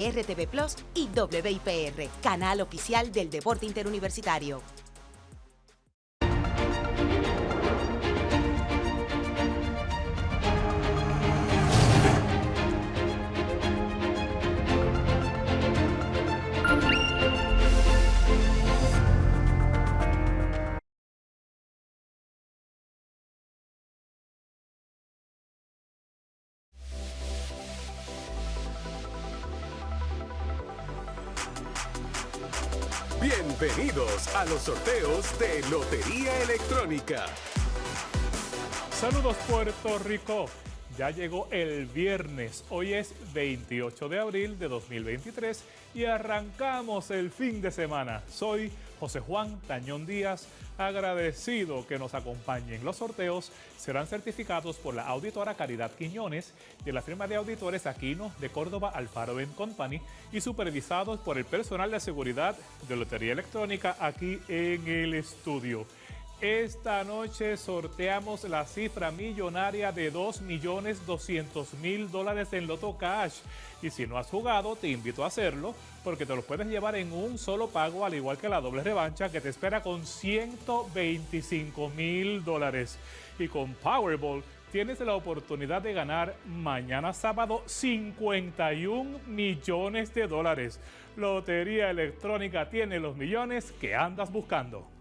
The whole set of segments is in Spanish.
RTV Plus y WIPR, canal oficial del deporte interuniversitario. Bienvenidos a los sorteos de Lotería Electrónica. Saludos Puerto Rico. Ya llegó el viernes, hoy es 28 de abril de 2023 y arrancamos el fin de semana. Soy José Juan Tañón Díaz, agradecido que nos acompañen. Los sorteos serán certificados por la auditora Caridad Quiñones de la firma de auditores Aquino de Córdoba Alfaro Company y supervisados por el personal de seguridad de Lotería Electrónica aquí en el estudio. Esta noche sorteamos la cifra millonaria de 2.200.000 dólares en Loto Cash. Y si no has jugado, te invito a hacerlo porque te lo puedes llevar en un solo pago, al igual que la doble revancha que te espera con 125 mil dólares. Y con Powerball tienes la oportunidad de ganar mañana sábado 51 millones de dólares. Lotería Electrónica tiene los millones que andas buscando.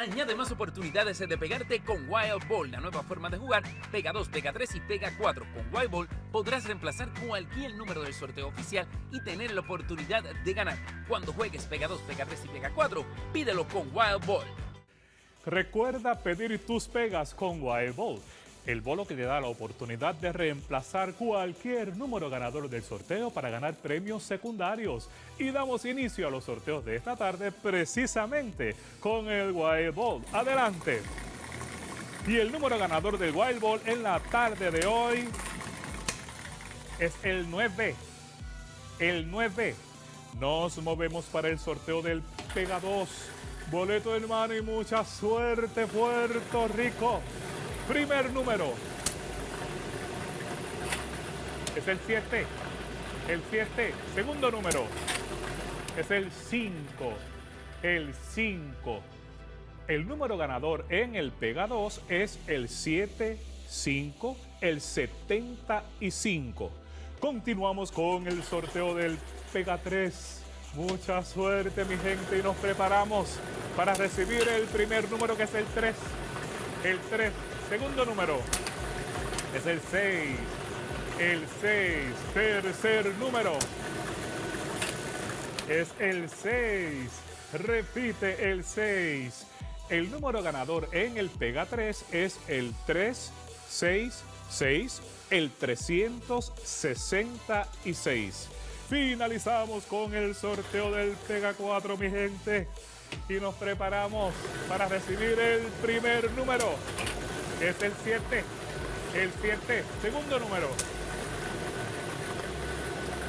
Añade más oportunidades de pegarte con Wild Ball, la nueva forma de jugar. Pega 2, pega 3 y pega 4. Con Wild Ball podrás reemplazar cualquier número del sorteo oficial y tener la oportunidad de ganar. Cuando juegues pega 2, pega 3 y pega 4, pídelo con Wild Ball. Recuerda pedir tus pegas con Wild Ball el bolo que te da la oportunidad de reemplazar cualquier número ganador del sorteo para ganar premios secundarios. Y damos inicio a los sorteos de esta tarde precisamente con el Wild Ball. Adelante. Y el número ganador del Wild Ball en la tarde de hoy es el 9. El 9. Nos movemos para el sorteo del Pega 2. Boleto en mano y mucha suerte Puerto Rico. Primer número. Es el 7. El 7. Segundo número. Es el 5. El 5. El número ganador en el Pega 2 es el 7, 5, el 75. Continuamos con el sorteo del Pega 3. Mucha suerte mi gente y nos preparamos para recibir el primer número que es el 3. El 3 Segundo número es el 6. El 6. Tercer número es el 6. Repite el 6. El número ganador en el Pega 3 es el 366, el 366. Finalizamos con el sorteo del Pega 4, mi gente. Y nos preparamos para recibir el primer número es el 7. El 7. Segundo número.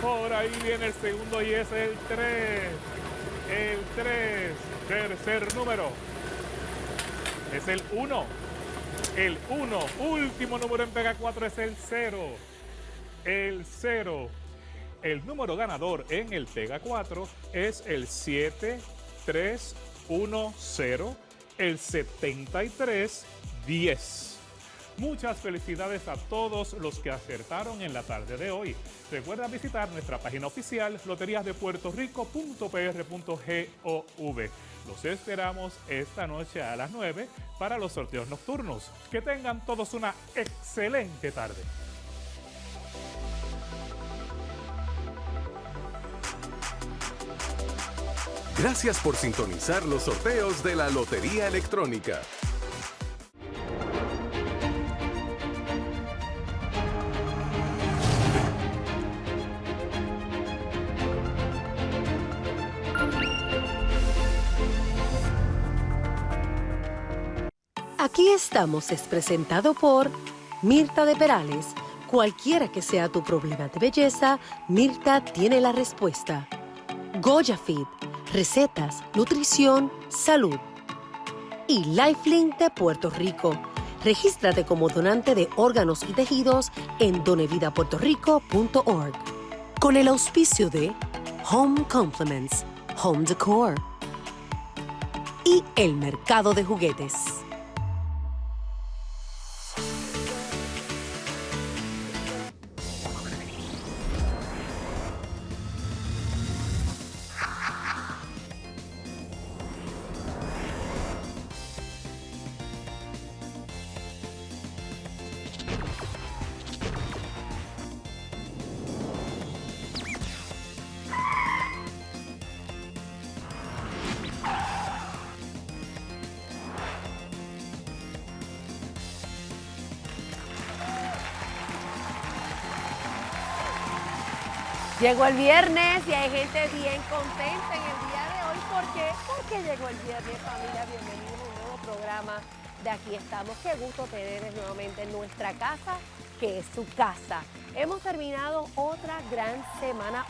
Por ahí viene el segundo y es el 3. El 3. Tercer número. Es el 1. El 1. Último número en Pega 4 es el 0. El 0. El número ganador en el Pega 4 es el 7, 3, 1, 0, el 73, 10. Muchas felicidades a todos los que acertaron en la tarde de hoy. Recuerda visitar nuestra página oficial loteriasdepuertorico.pr.gov. Los esperamos esta noche a las 9 para los sorteos nocturnos. Que tengan todos una excelente tarde. Gracias por sintonizar los sorteos de la Lotería Electrónica. Aquí estamos es presentado por Mirta de Perales. Cualquiera que sea tu problema de belleza, Mirta tiene la respuesta. Goya Fit, recetas, nutrición, salud. Y Lifelink de Puerto Rico. Regístrate como donante de órganos y tejidos en donevidapuertorico.org. con el auspicio de Home Complements, Home Decor y el mercado de juguetes. Llegó el viernes y hay gente bien contenta en el día de hoy. ¿Por qué? Porque llegó el viernes, familia. Bienvenidos a un nuevo programa de Aquí estamos. Qué gusto tenerles nuevamente en nuestra casa, que es su casa. Hemos terminado otra gran semana.